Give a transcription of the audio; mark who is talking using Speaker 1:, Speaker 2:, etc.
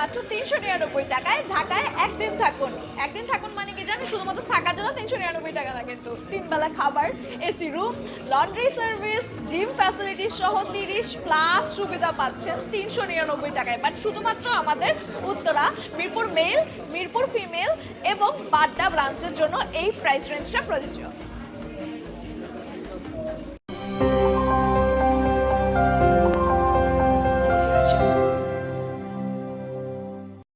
Speaker 1: মাত্র তিনশো নিরানব্বই টাকায় ঢাকায় একদিন থাকুন। একদিন থাকুন মানে কি জানি শুধুমাত্র থাকার জন্য তিনশো নিরানব্বই টাকা না কিন্তু তিনবেলা খাবার, AC room, laundry service, gym facility সহ তিরিশ প্লাস সুবিধা পাচ্ছেন তিনশো নিরানব্বই টাকায়। বাট শুধুমাত্র আমাদের উত্তরা, মিরপুর মেল, মিরপুর ফিমেল এবং বাড্ডা ব্রাঞ্চের জন্য এই প্রাইস রেঞ্জটা প্রযোজ্য।